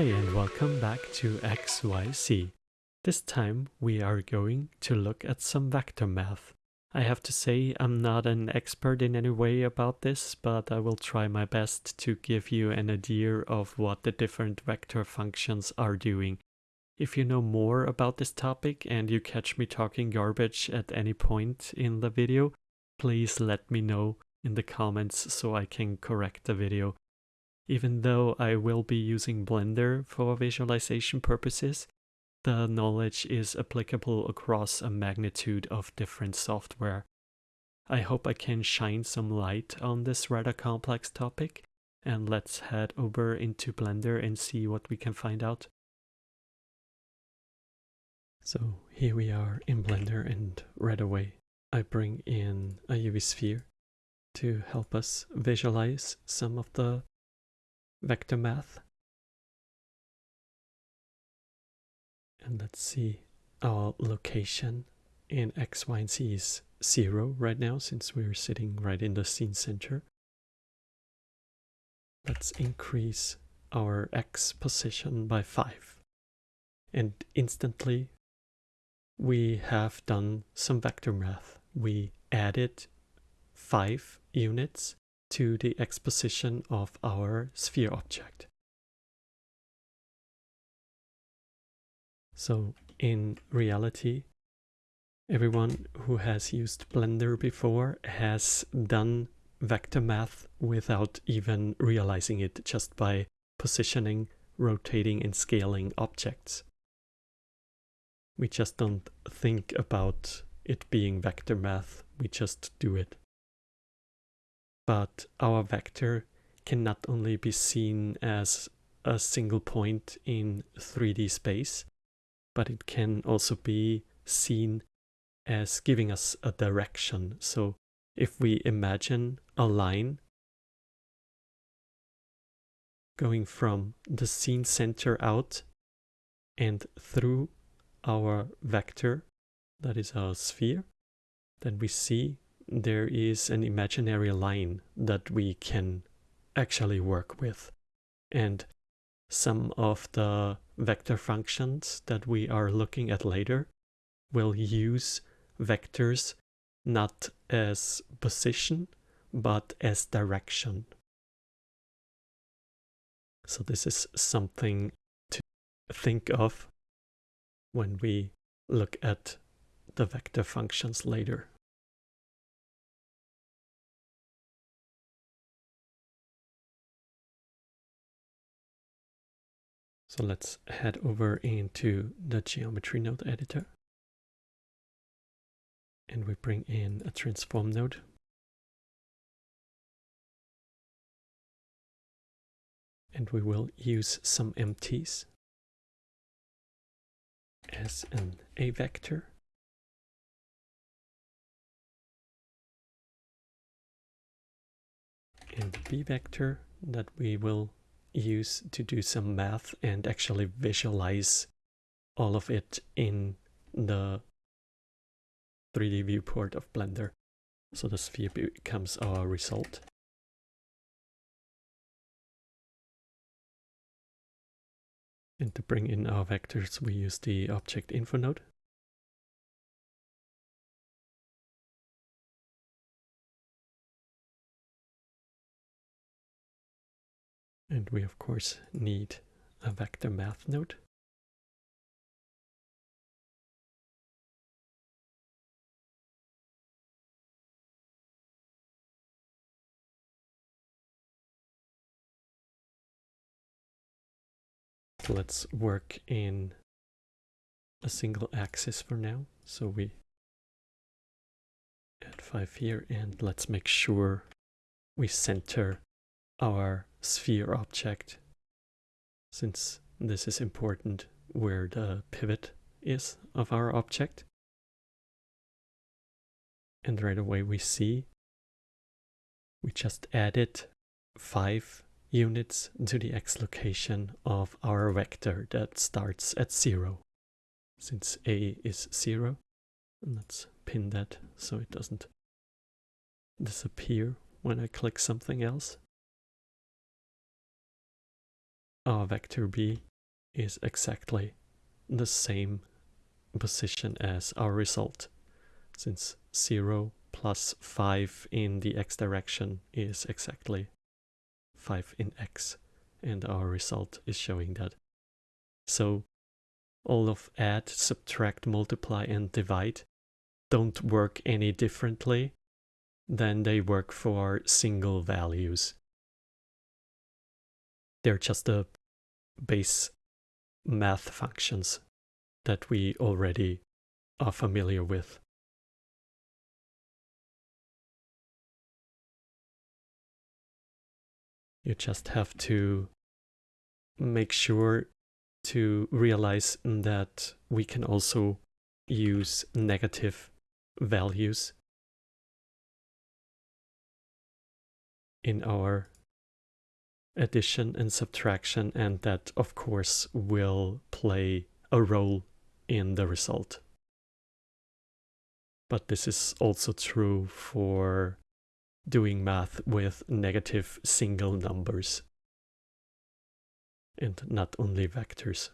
Hey and welcome back to XYZ. This time we are going to look at some vector math. I have to say I'm not an expert in any way about this, but I will try my best to give you an idea of what the different vector functions are doing. If you know more about this topic and you catch me talking garbage at any point in the video, please let me know in the comments so I can correct the video. Even though I will be using Blender for visualization purposes, the knowledge is applicable across a magnitude of different software. I hope I can shine some light on this rather complex topic, and let's head over into Blender and see what we can find out. So here we are in Blender and right away I bring in a UV sphere to help us visualize some of the vector math. And let's see, our location in X, Y, and Z is zero right now since we're sitting right in the scene center. Let's increase our X position by five. And instantly we have done some vector math. We added five units to the X position of our sphere object. So in reality, everyone who has used Blender before has done vector math without even realizing it just by positioning, rotating and scaling objects. We just don't think about it being vector math, we just do it but our vector can not only be seen as a single point in 3D space, but it can also be seen as giving us a direction. So if we imagine a line going from the scene center out and through our vector, that is our sphere, then we see there is an imaginary line that we can actually work with. And some of the vector functions that we are looking at later will use vectors not as position, but as direction. So this is something to think of when we look at the vector functions later. So let's head over into the geometry node editor. And we bring in a transform node. And we will use some empties as an A vector. And the B vector that we will use to do some math and actually visualize all of it in the 3D viewport of Blender. So the sphere becomes our result. And to bring in our vectors, we use the object info node. And we of course need a vector math node. let's work in a single axis for now. So we add 5 here and let's make sure we center our sphere object since this is important where the pivot is of our object. And right away we see we just added 5 units to the x location of our vector that starts at 0. Since a is 0, let's pin that so it doesn't disappear when I click something else. Our vector b is exactly the same position as our result, since 0 plus 5 in the x direction is exactly 5 in x, and our result is showing that. So all of add, subtract, multiply, and divide don't work any differently than they work for single values. They're just the base math functions that we already are familiar with. You just have to make sure to realize that we can also use negative values in our addition and subtraction and that of course will play a role in the result. But this is also true for doing math with negative single numbers and not only vectors.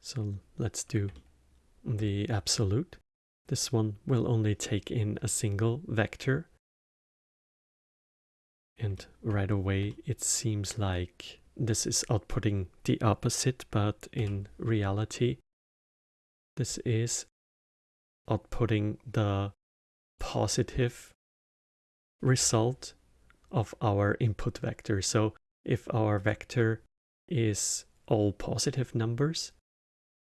So let's do the absolute. This one will only take in a single vector. And right away it seems like this is outputting the opposite, but in reality this is outputting the positive result of our input vector. So if our vector is all positive numbers,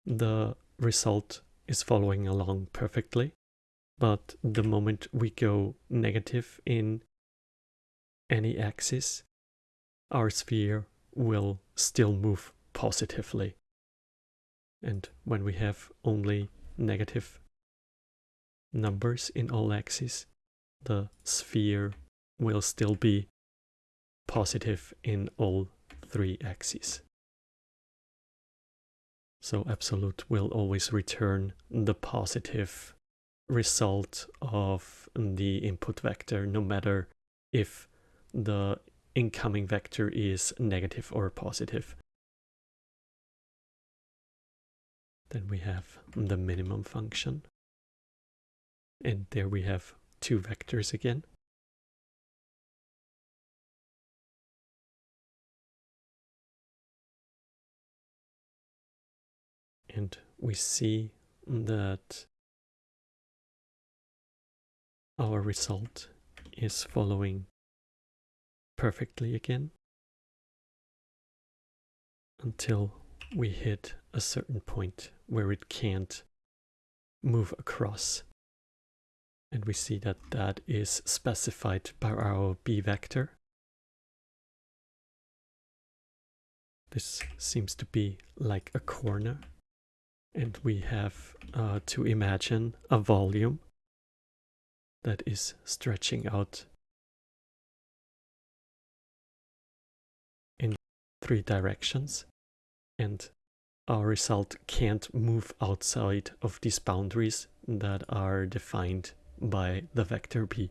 the result is following along perfectly. But the moment we go negative in any axis, our sphere will still move positively. And when we have only negative numbers in all axes, the sphere will still be positive in all three axes. So absolute will always return the positive result of the input vector, no matter if the incoming vector is negative or positive. Then we have the minimum function. And there we have two vectors again. And we see that our result is following perfectly again until we hit a certain point where it can't move across. And we see that that is specified by our b vector. This seems to be like a corner. And we have uh, to imagine a volume that is stretching out in three directions. And our result can't move outside of these boundaries that are defined by the vector b.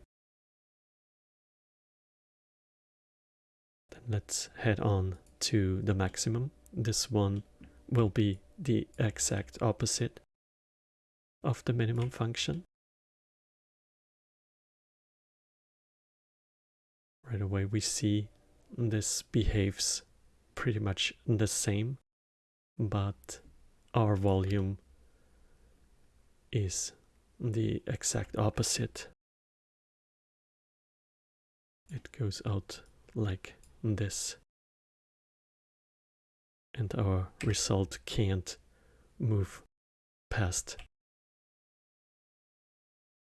Then let's head on to the maximum. This one will be the exact opposite of the minimum function. Right away we see this behaves pretty much the same but our volume is the exact opposite. It goes out like this. And our result can't move past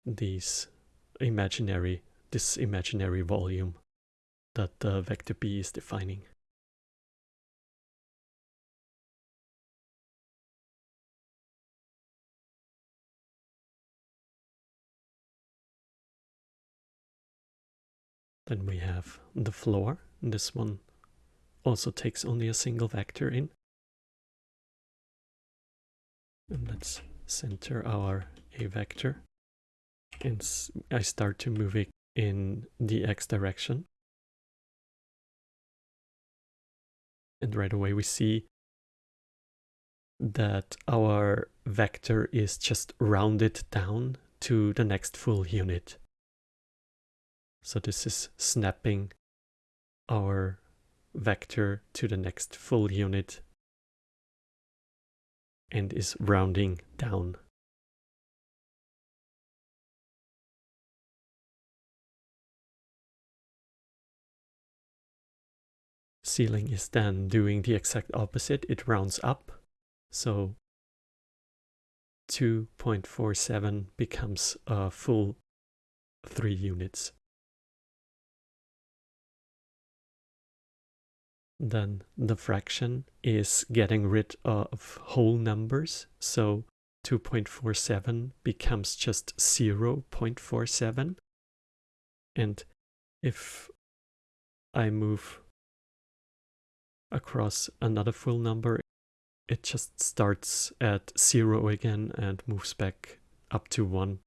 these imaginary, this imaginary volume that the vector b is defining. Then we have the floor. This one also takes only a single vector in. And let's center our A vector. And I start to move it in the x direction. And right away we see that our vector is just rounded down to the next full unit. So this is snapping our vector to the next full unit and is rounding down. Ceiling is then doing the exact opposite. It rounds up. So 2.47 becomes a full 3 units. Then the fraction is getting rid of whole numbers. So 2.47 becomes just 0.47. And if I move across another full number, it just starts at 0 again and moves back up to 1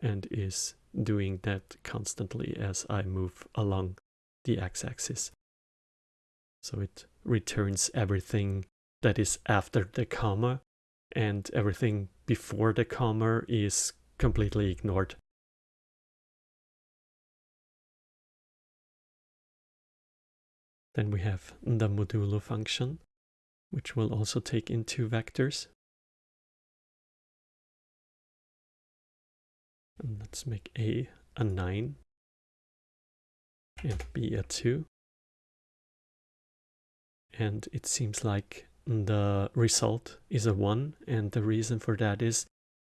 and is doing that constantly as I move along the x-axis. So it returns everything that is after the comma and everything before the comma is completely ignored. Then we have the modulo function, which will also take in two vectors. And let's make A a 9 and B a 2 and it seems like the result is a 1 and the reason for that is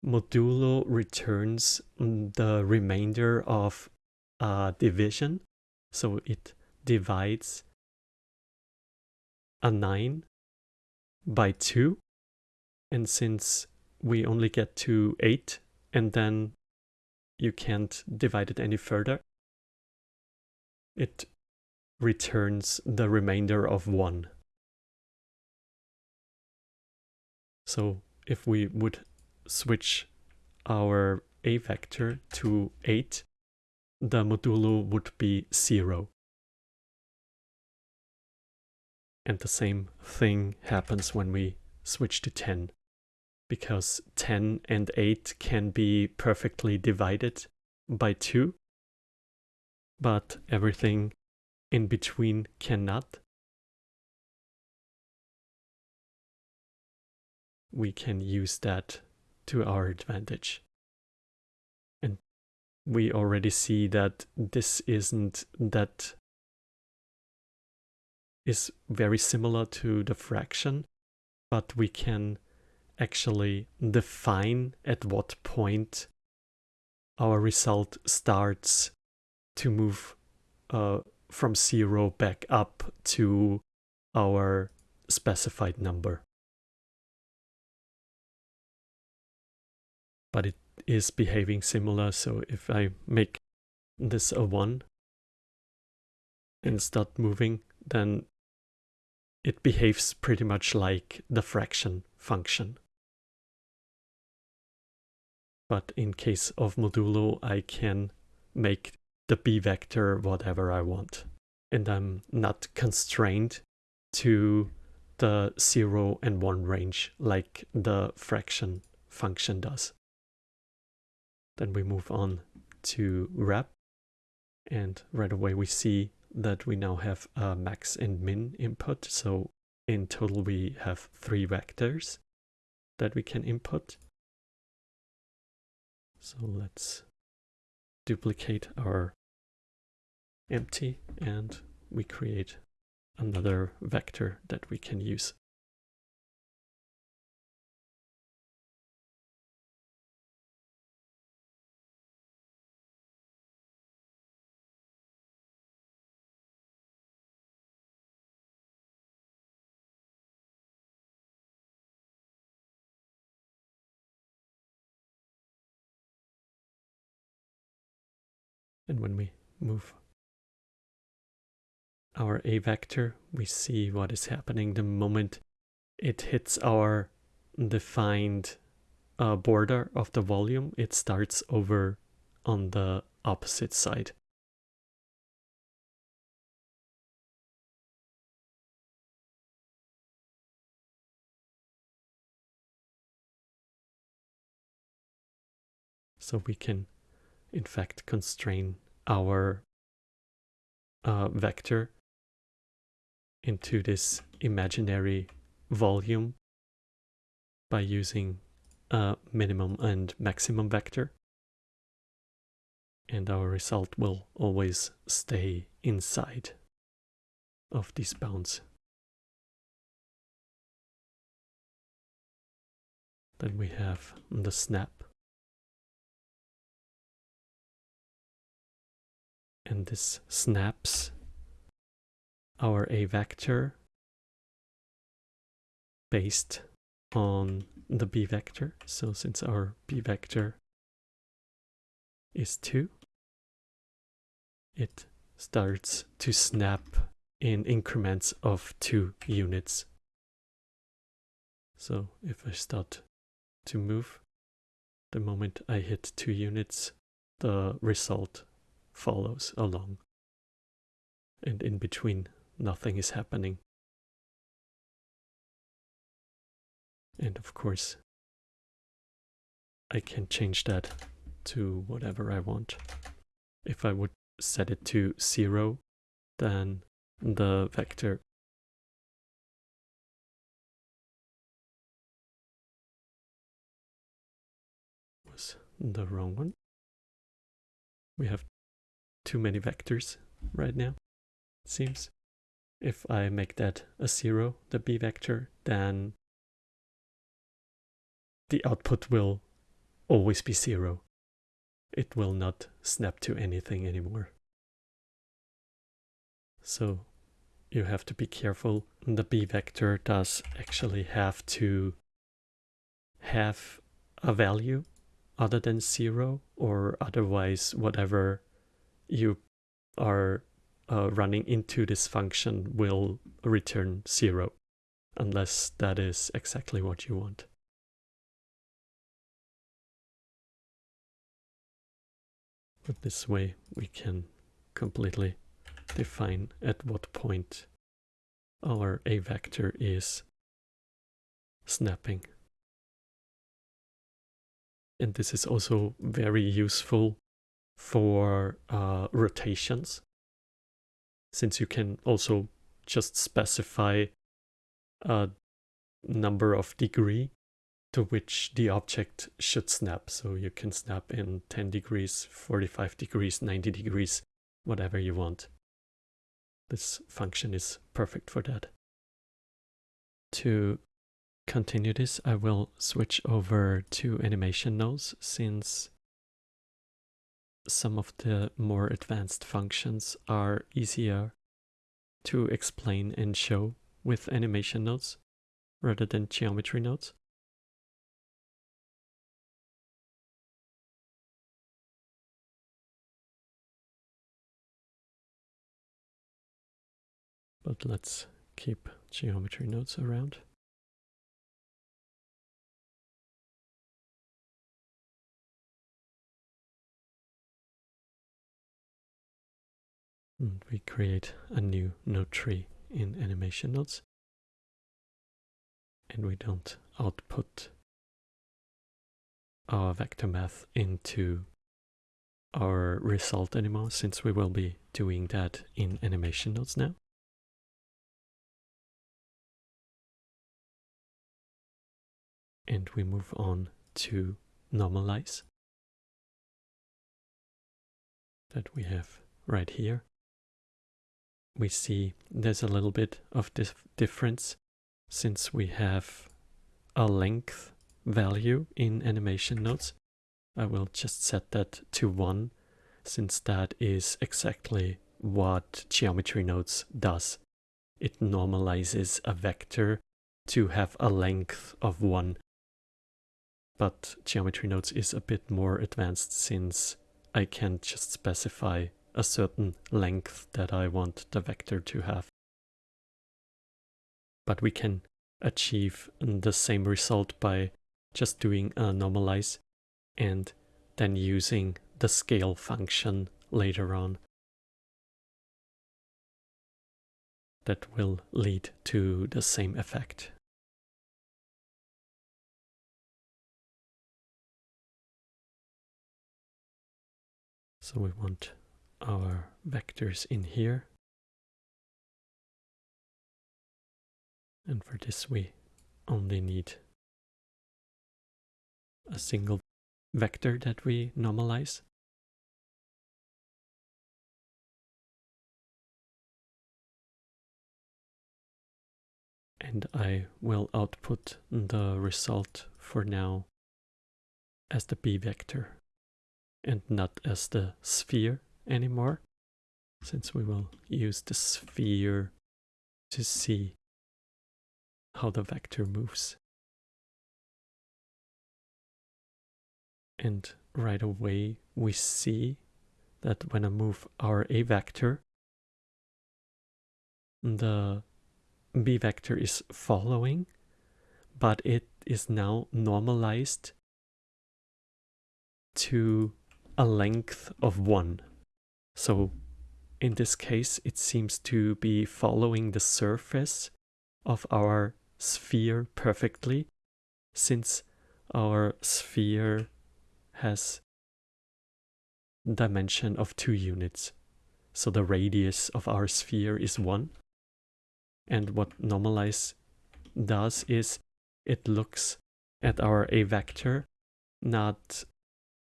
modulo returns the remainder of a division. So it divides a 9 by 2 and since we only get to 8 and then you can't divide it any further it returns the remainder of 1. So if we would switch our a vector to 8, the modulo would be 0. And the same thing happens when we switch to 10, because 10 and 8 can be perfectly divided by 2, but everything in between cannot. We can use that to our advantage. And we already see that this isn't that is very similar to the fraction, but we can actually define at what point our result starts to move uh, from zero back up to our specified number. But it is behaving similar, so if I make this a 1 and start moving, then it behaves pretty much like the fraction function. But in case of modulo, I can make the b vector whatever I want. And I'm not constrained to the 0 and 1 range like the fraction function does. Then we move on to wrap and right away we see that we now have a max and min input. So in total we have three vectors that we can input. So let's duplicate our empty and we create another vector that we can use. And when we move our A vector, we see what is happening the moment it hits our defined uh, border of the volume. It starts over on the opposite side. So we can in fact constrain our uh, vector into this imaginary volume by using a minimum and maximum vector. And our result will always stay inside of these bounds. Then we have the snap. And this snaps our A vector based on the B vector. So since our B vector is 2, it starts to snap in increments of 2 units. So if I start to move, the moment I hit 2 units, the result follows along. And in between, nothing is happening. And of course, I can change that to whatever I want. If I would set it to zero, then the vector was the wrong one. We have too many vectors right now, it seems. If I make that a zero, the b vector, then the output will always be zero. It will not snap to anything anymore. So you have to be careful. The b vector does actually have to have a value other than zero or otherwise whatever you are uh, running into this function will return zero unless that is exactly what you want. But this way we can completely define at what point our A vector is snapping. And this is also very useful for uh, rotations since you can also just specify a number of degree to which the object should snap. So you can snap in 10 degrees, 45 degrees, 90 degrees, whatever you want. This function is perfect for that. To continue this, I will switch over to animation nodes since some of the more advanced functions are easier to explain and show with animation nodes rather than geometry nodes. But let's keep geometry nodes around. And we create a new node tree in animation nodes. And we don't output our vector math into our result anymore since we will be doing that in animation nodes now. and we move on to normalize that we have right here. We see there's a little bit of this difference since we have a length value in animation nodes. I will just set that to 1 since that is exactly what geometry nodes does. It normalizes a vector to have a length of 1 but geometry nodes is a bit more advanced since I can just specify a certain length that I want the vector to have. But we can achieve the same result by just doing a normalize and then using the scale function later on that will lead to the same effect. So we want our vectors in here. And for this we only need a single vector that we normalize. And I will output the result for now as the b vector and not as the sphere anymore, since we will use the sphere to see how the vector moves. And right away we see that when I move our A vector, the B vector is following, but it is now normalized to a length of 1. So in this case, it seems to be following the surface of our sphere perfectly, since our sphere has dimension of 2 units. So the radius of our sphere is 1. And what normalize does is it looks at our A vector not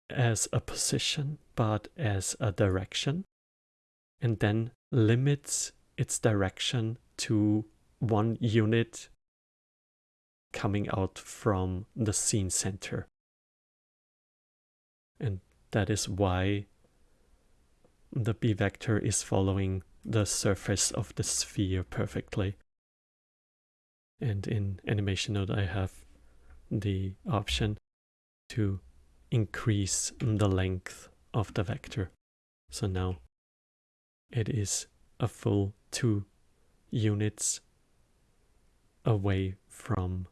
as a position, but as a direction, and then limits its direction to one unit coming out from the scene center. And that is why the B vector is following the surface of the sphere perfectly. And in animation node I have the option to increase the length of the vector. So now it is a full two units away from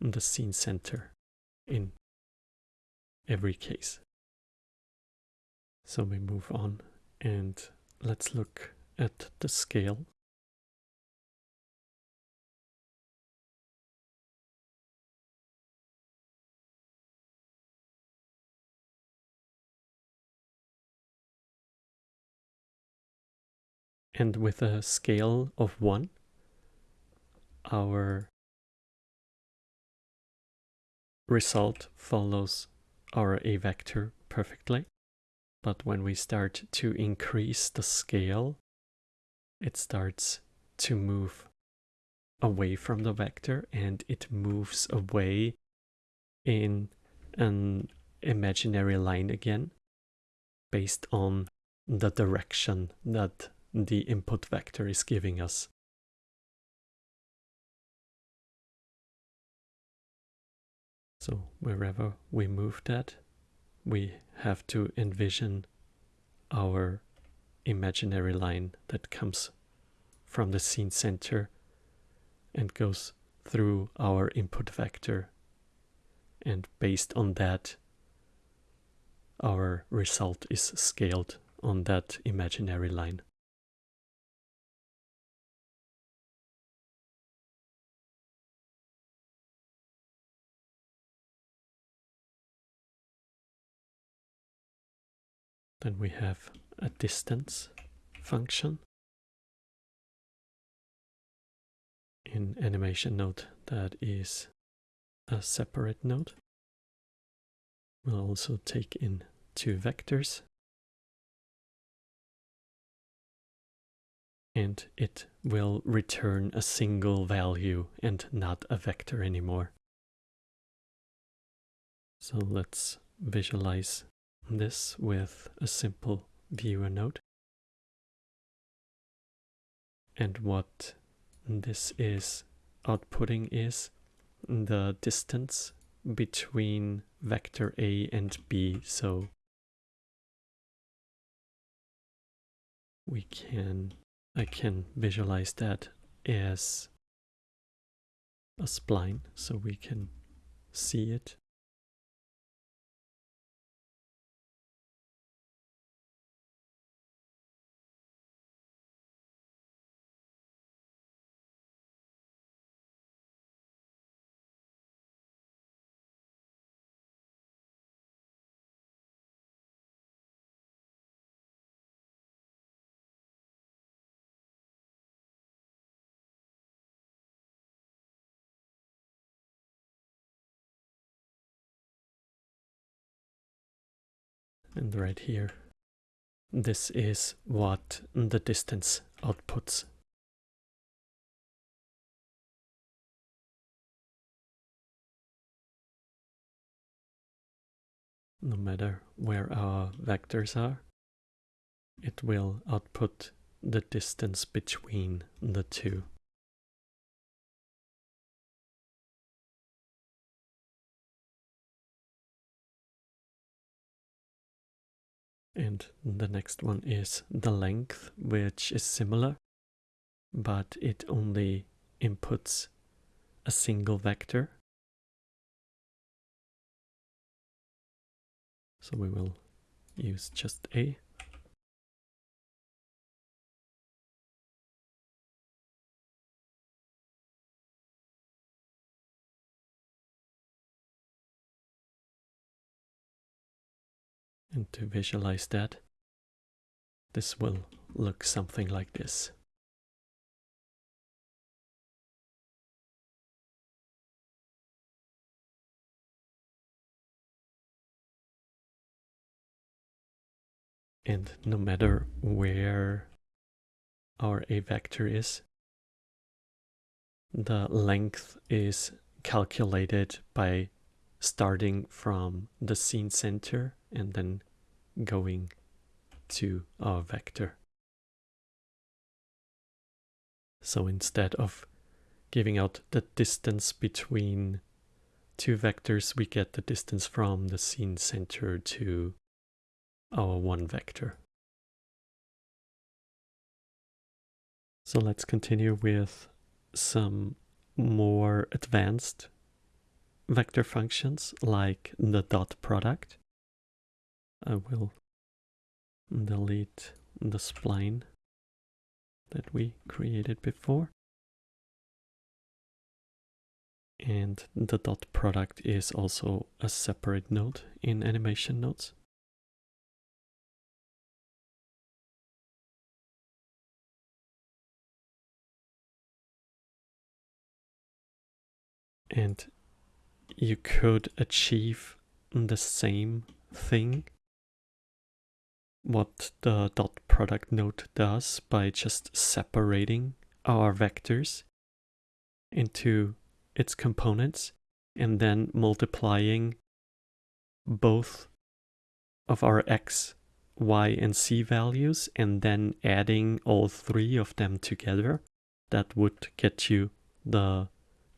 the scene center in every case. So we move on and let's look at the scale and with a scale of 1 our result follows our A vector perfectly. But when we start to increase the scale, it starts to move away from the vector and it moves away in an imaginary line again based on the direction that the input vector is giving us. So wherever we move that, we have to envision our imaginary line that comes from the scene center and goes through our input vector. And based on that, our result is scaled on that imaginary line. Then we have a distance function. In animation node that is a separate node. We'll also take in two vectors. And it will return a single value and not a vector anymore. So let's visualize this with a simple viewer node. And what this is outputting is the distance between vector A and B. So we can, I can visualize that as a spline so we can see it And right here, this is what the distance outputs. No matter where our vectors are, it will output the distance between the two. And the next one is the length, which is similar, but it only inputs a single vector. So we will use just A. And to visualize that, this will look something like this. And no matter where our A vector is, the length is calculated by starting from the scene center and then going to our vector. So instead of giving out the distance between two vectors, we get the distance from the scene center to our one vector. So let's continue with some more advanced vector functions like the dot product. I will delete the spline that we created before. And the dot product is also a separate node in animation nodes. And you could achieve the same thing what the dot product node does by just separating our vectors into its components and then multiplying both of our x, y, and z values and then adding all three of them together. That would get you the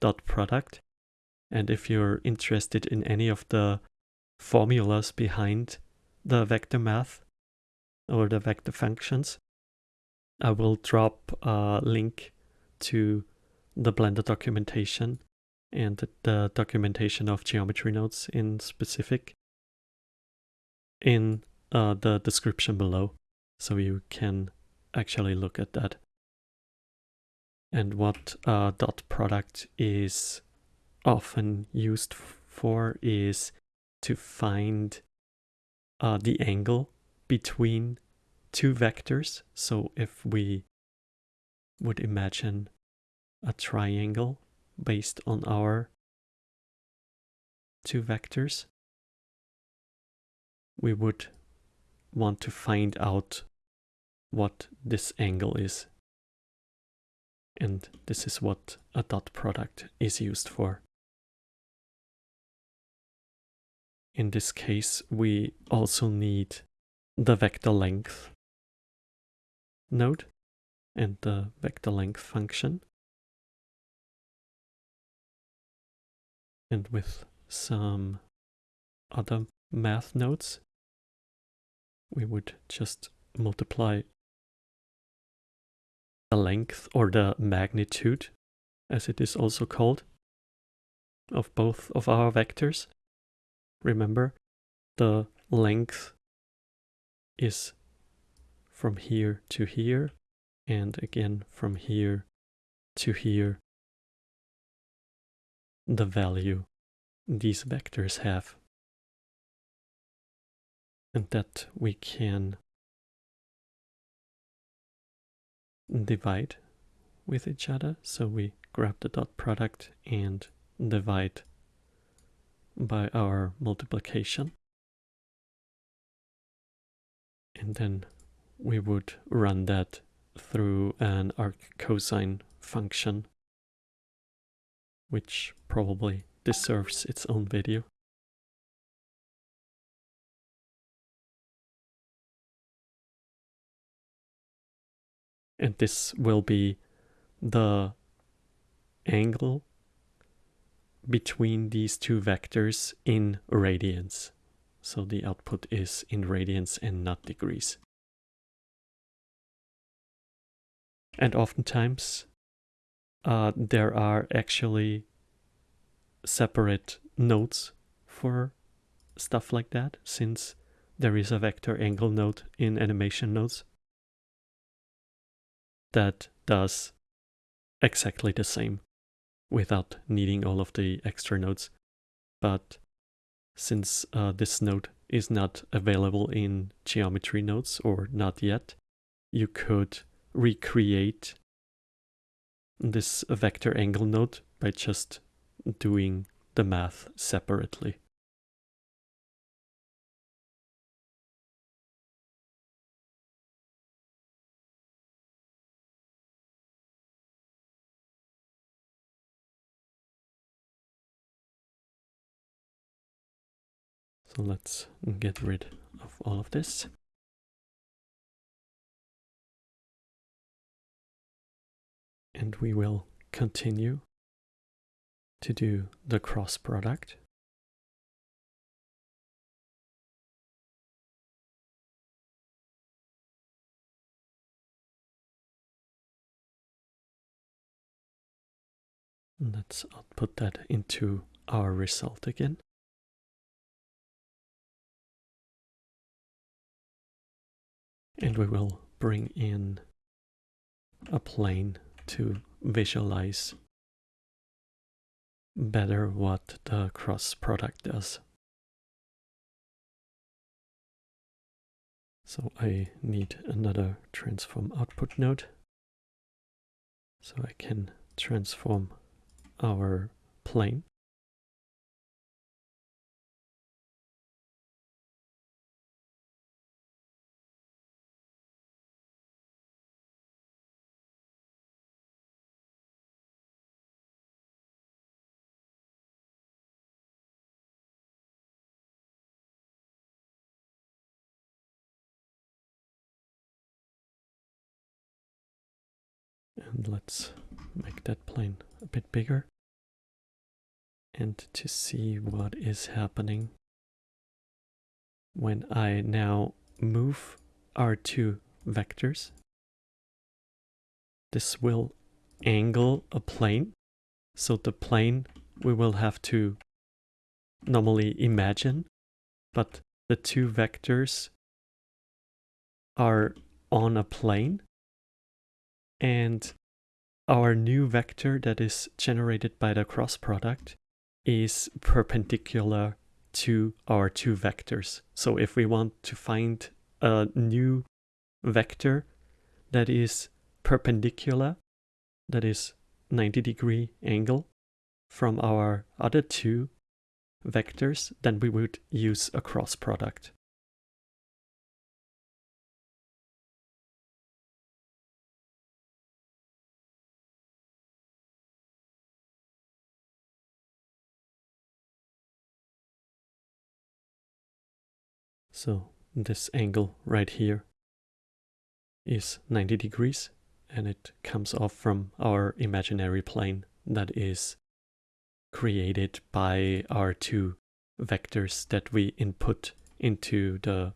dot product. And if you're interested in any of the formulas behind the vector math, or the vector functions. I will drop a link to the Blender documentation and the documentation of geometry nodes in specific in uh, the description below so you can actually look at that. And what uh, dot product is often used for is to find uh, the angle between two vectors. So if we would imagine a triangle based on our two vectors, we would want to find out what this angle is. And this is what a dot product is used for. In this case, we also need the vector length node and the vector length function. And with some other math nodes, we would just multiply the length or the magnitude, as it is also called, of both of our vectors. Remember, the length is from here to here and again from here to here. The value these vectors have. And that we can divide with each other. So we grab the dot product and divide by our multiplication And then we would run that through an arc cosine function, which probably deserves its own video. And this will be the angle between these two vectors in radians. So the output is in radians and not degrees. And oftentimes uh, there are actually separate nodes for stuff like that since there is a vector angle node in animation nodes that does exactly the same without needing all of the extra nodes. But since uh, this node is not available in geometry nodes or not yet, you could recreate this vector angle node by just doing the math separately. So let's get rid of all of this. And we will continue to do the cross product. Let's output that into our result again. And we will bring in a plane to visualize better what the cross product does. So I need another transform output node so I can transform our plane and let's make that plane a bit bigger. And to see what is happening. When I now move our two vectors. This will angle a plane. So the plane we will have to normally imagine. But the two vectors are on a plane. And our new vector that is generated by the cross product is perpendicular to our two vectors. So if we want to find a new vector that is perpendicular, that is 90 degree angle from our other two vectors, then we would use a cross product. So this angle right here is 90 degrees and it comes off from our imaginary plane that is created by our two vectors that we input into the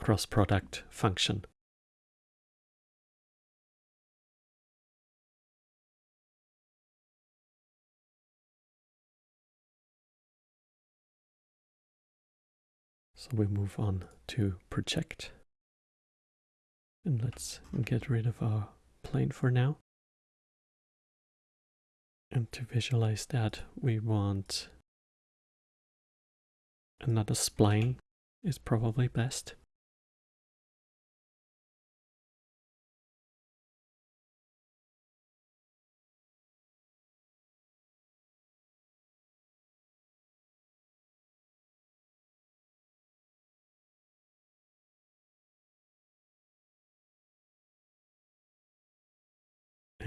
cross product function. So we move on to project. And let's get rid of our plane for now. And to visualize that, we want another spline is probably best.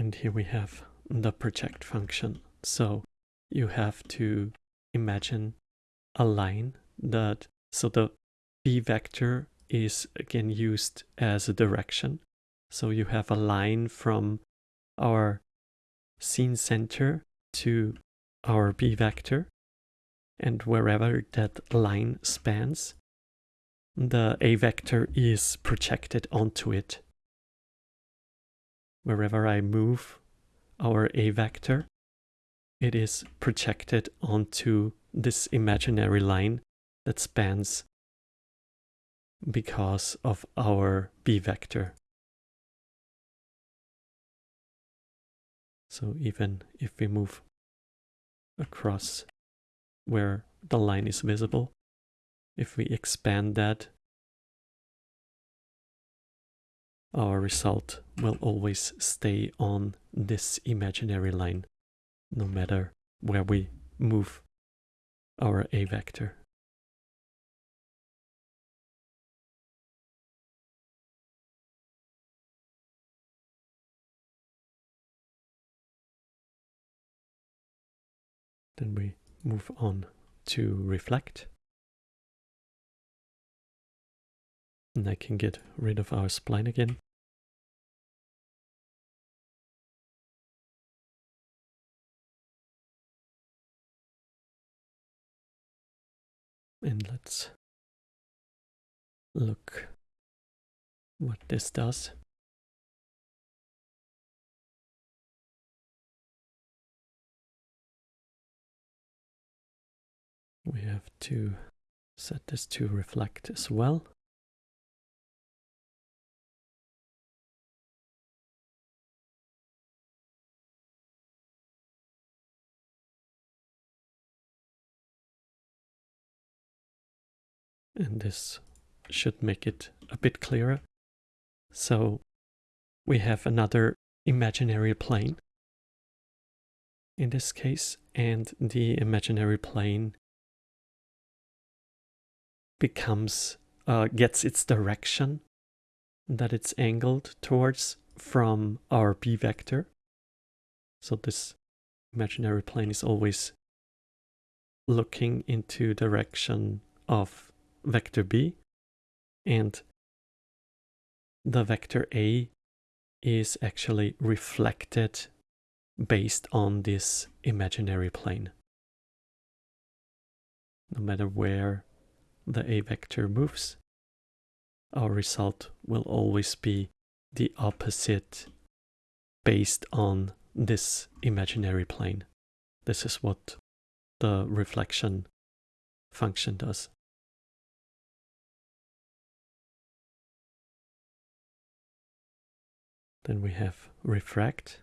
And here we have the project function. So you have to imagine a line that, so the b vector is again used as a direction. So you have a line from our scene center to our b vector. And wherever that line spans, the a vector is projected onto it. Wherever I move our a vector, it is projected onto this imaginary line that spans because of our b vector. So even if we move across where the line is visible, if we expand that, our result will always stay on this imaginary line, no matter where we move our A vector. Then we move on to reflect. And I can get rid of our spline again. And let's look what this does. We have to set this to reflect as well. And this should make it a bit clearer. So we have another imaginary plane in this case, and the imaginary plane becomes uh, gets its direction that it's angled towards from our b vector. So this imaginary plane is always looking into direction of vector b and the vector a is actually reflected based on this imaginary plane. No matter where the A vector moves, our result will always be the opposite based on this imaginary plane. This is what the reflection function does. Then we have refract.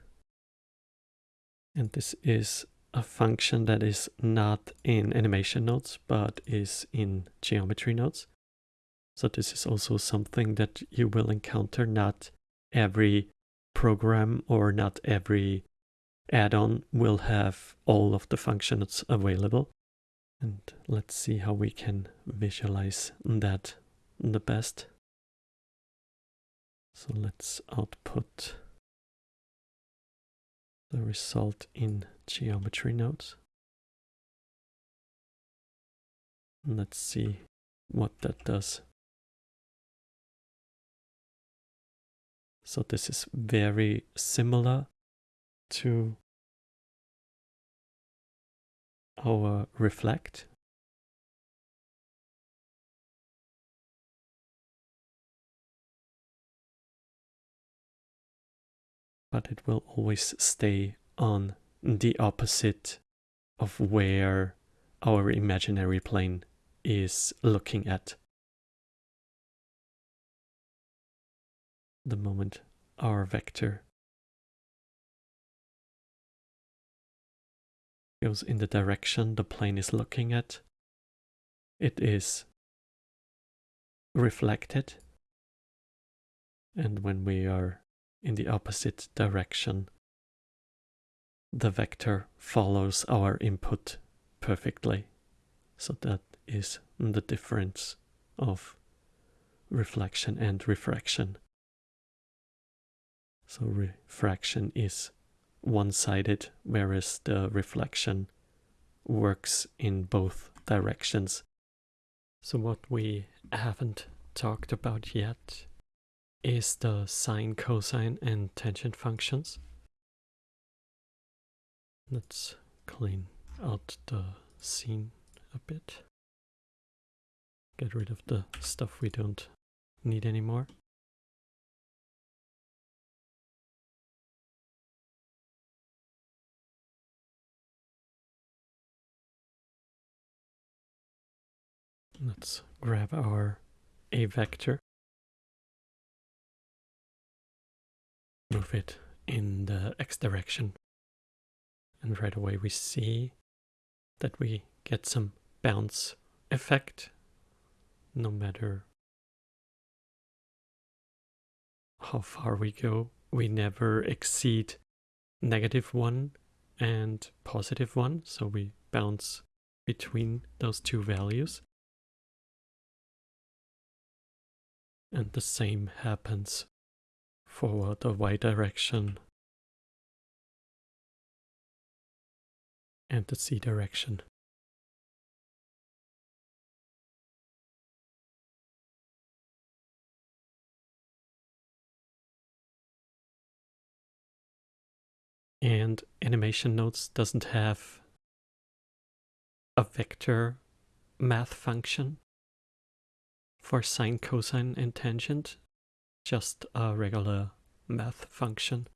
And this is a function that is not in animation nodes, but is in geometry nodes. So this is also something that you will encounter. Not every program or not every add-on will have all of the functions available. And let's see how we can visualize that the best. So let's output the result in geometry nodes. Let's see what that does. So this is very similar to our reflect. But it will always stay on the opposite of where our imaginary plane is looking at. The moment our vector goes in the direction the plane is looking at, it is reflected. And when we are in the opposite direction, the vector follows our input perfectly. So that is the difference of reflection and refraction. So refraction is one-sided, whereas the reflection works in both directions. So what we haven't talked about yet is the sine, cosine, and tangent functions. Let's clean out the scene a bit. Get rid of the stuff we don't need anymore. Let's grab our A vector. Move it in the x direction. And right away we see that we get some bounce effect no matter how far we go. We never exceed negative 1 and positive 1, so we bounce between those two values. And the same happens for the y direction and the z direction. And animation nodes doesn't have a vector math function for sine, cosine, and tangent, just a regular math function.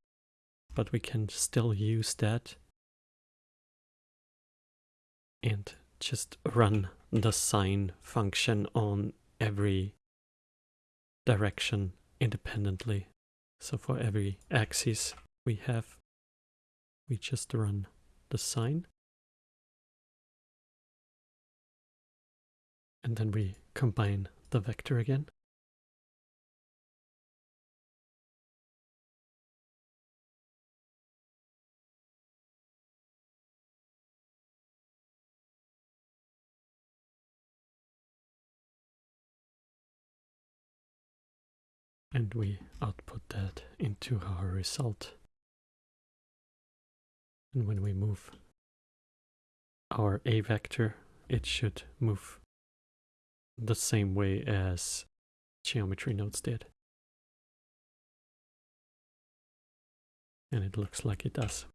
But we can still use that and just run the sine function on every direction independently. So for every axis we have, we just run the sine. And then we combine the vector again. And we output that into our result. And when we move our A vector, it should move the same way as geometry nodes did. And it looks like it does.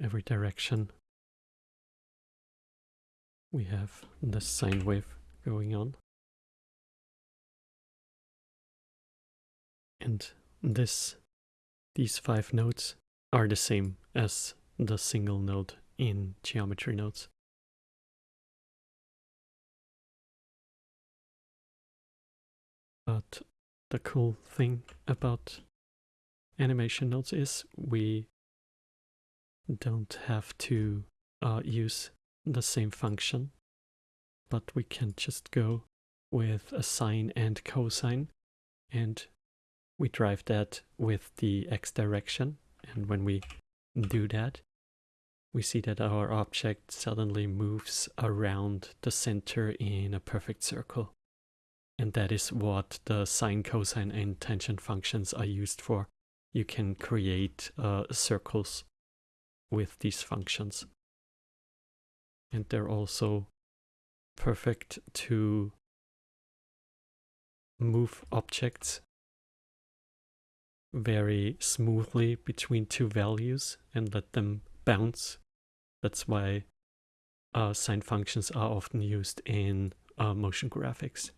Every direction we have the sine wave going on. And this, these five nodes are the same as the single node in geometry nodes. But the cool thing about animation nodes is we don't have to uh, use the same function, but we can just go with a sine and cosine and we drive that with the x direction and when we do that we see that our object suddenly moves around the center in a perfect circle and that is what the sine, cosine, and tangent functions are used for. You can create uh, circles with these functions. And they're also perfect to move objects very smoothly between two values and let them bounce. That's why uh, sine functions are often used in uh, motion graphics.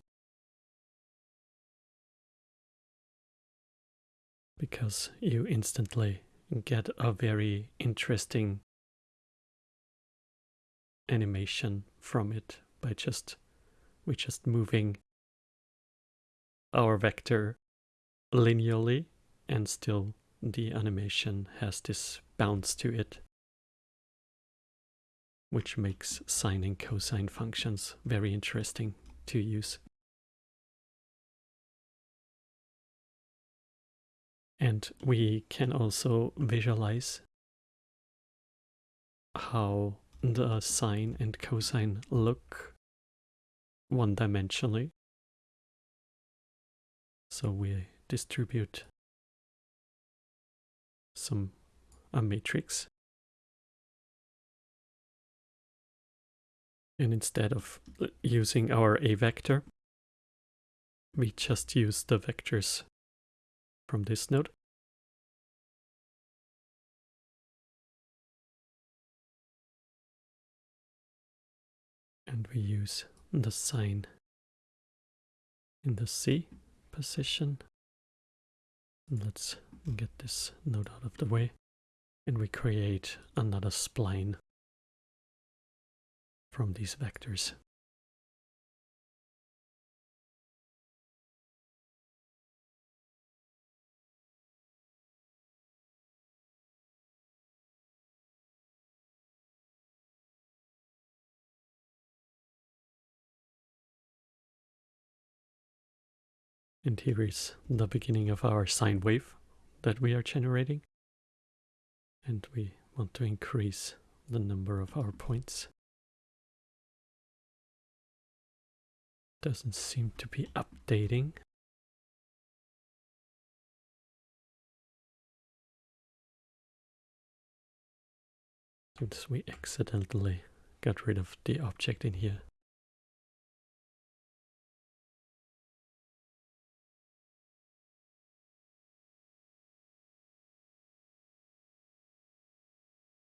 because you instantly get a very interesting animation from it by just we just moving our vector linearly and still the animation has this bounce to it which makes sine and cosine functions very interesting to use. And we can also visualize how the sine and cosine look one dimensionally. So we distribute some a matrix. And instead of uh, using our A vector, we just use the vectors from this node. And we use the sine in the Z position. Let's get this node out of the way. And we create another spline from these vectors. And here is the beginning of our sine wave that we are generating. And we want to increase the number of our points. Doesn't seem to be updating. Since we accidentally got rid of the object in here.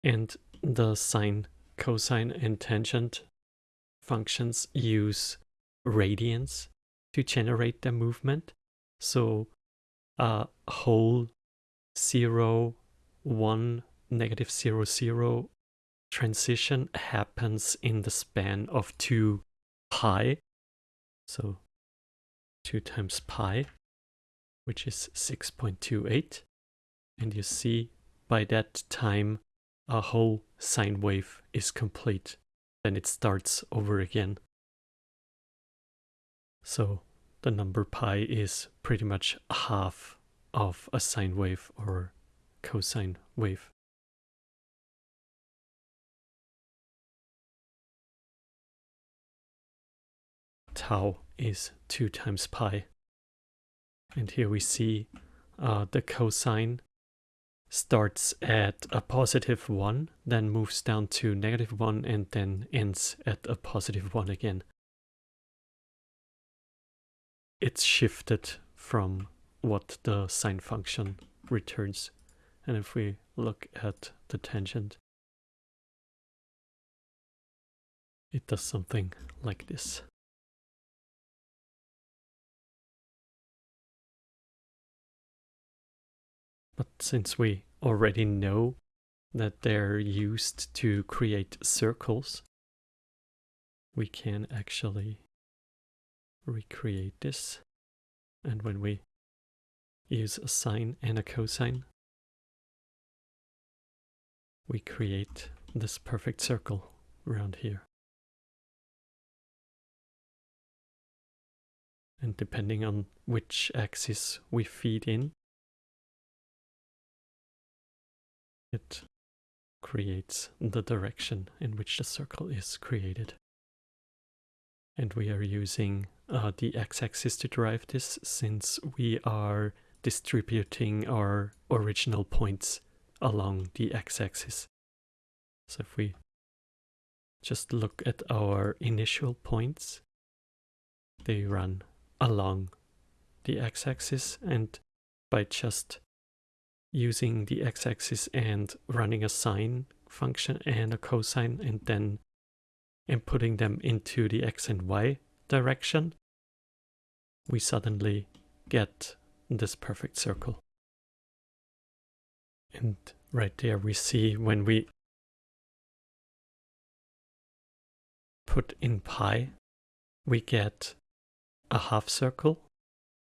And the sine, cosine, and tangent functions use radians to generate the movement. So a whole zero, one, negative zero, zero transition happens in the span of 2 pi. So 2 times pi, which is 6.28. And you see by that time a whole sine wave is complete. Then it starts over again. So the number pi is pretty much half of a sine wave or cosine wave. Tau is 2 times pi. And here we see uh, the cosine starts at a positive 1, then moves down to negative 1, and then ends at a positive 1 again. It's shifted from what the sine function returns. And if we look at the tangent, it does something like this. But since we already know that they're used to create circles, we can actually recreate this. And when we use a sine and a cosine, we create this perfect circle around here. And depending on which axis we feed in, it creates the direction in which the circle is created. And we are using uh, the x-axis to derive this since we are distributing our original points along the x-axis. So if we just look at our initial points, they run along the x-axis and by just using the x-axis and running a sine function and a cosine and then inputting them into the x and y direction, we suddenly get this perfect circle. And right there we see when we put in pi, we get a half circle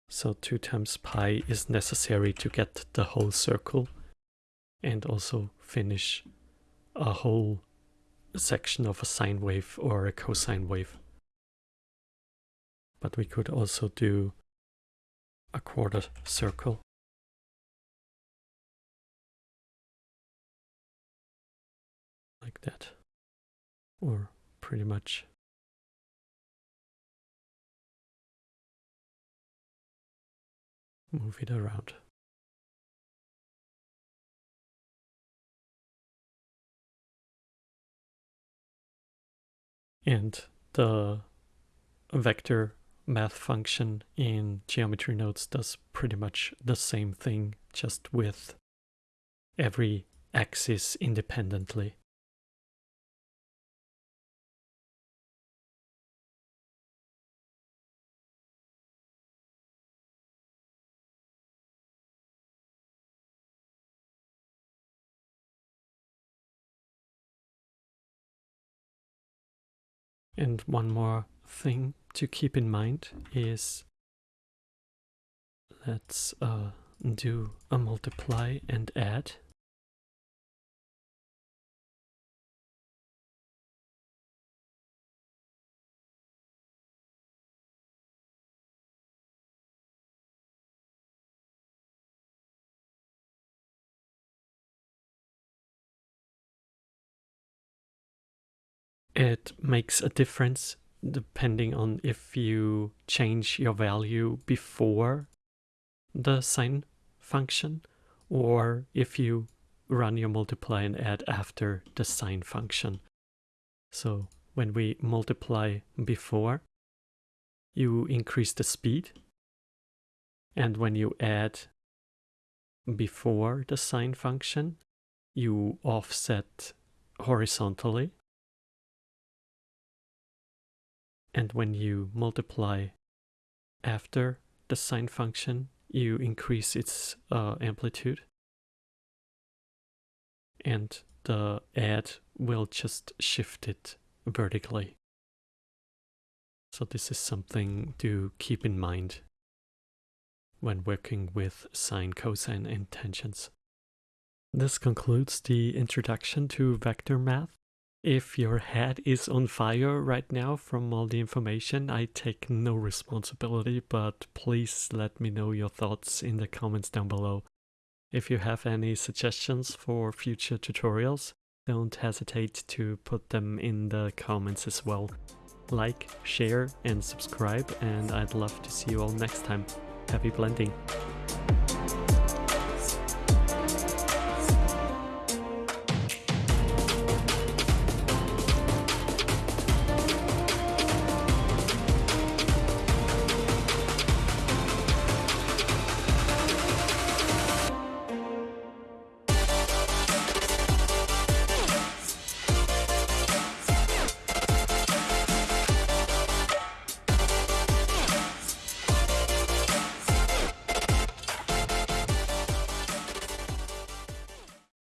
so 2 times pi is necessary to get the whole circle and also finish a whole section of a sine wave or a cosine wave. But we could also do a quarter circle. Like that. Or pretty much move it around. And the vector math function in geometry nodes does pretty much the same thing, just with every axis independently. And one more thing to keep in mind is let's uh, do a multiply and add. It makes a difference depending on if you change your value before the sine function or if you run your multiply and add after the sine function. So when we multiply before, you increase the speed. And when you add before the sine function, you offset horizontally. And when you multiply after the sine function, you increase its uh, amplitude. And the add will just shift it vertically. So this is something to keep in mind when working with sine, cosine, and tangents. This concludes the introduction to vector math. If your head is on fire right now from all the information, I take no responsibility, but please let me know your thoughts in the comments down below. If you have any suggestions for future tutorials, don't hesitate to put them in the comments as well. Like, share and subscribe and I'd love to see you all next time. Happy blending!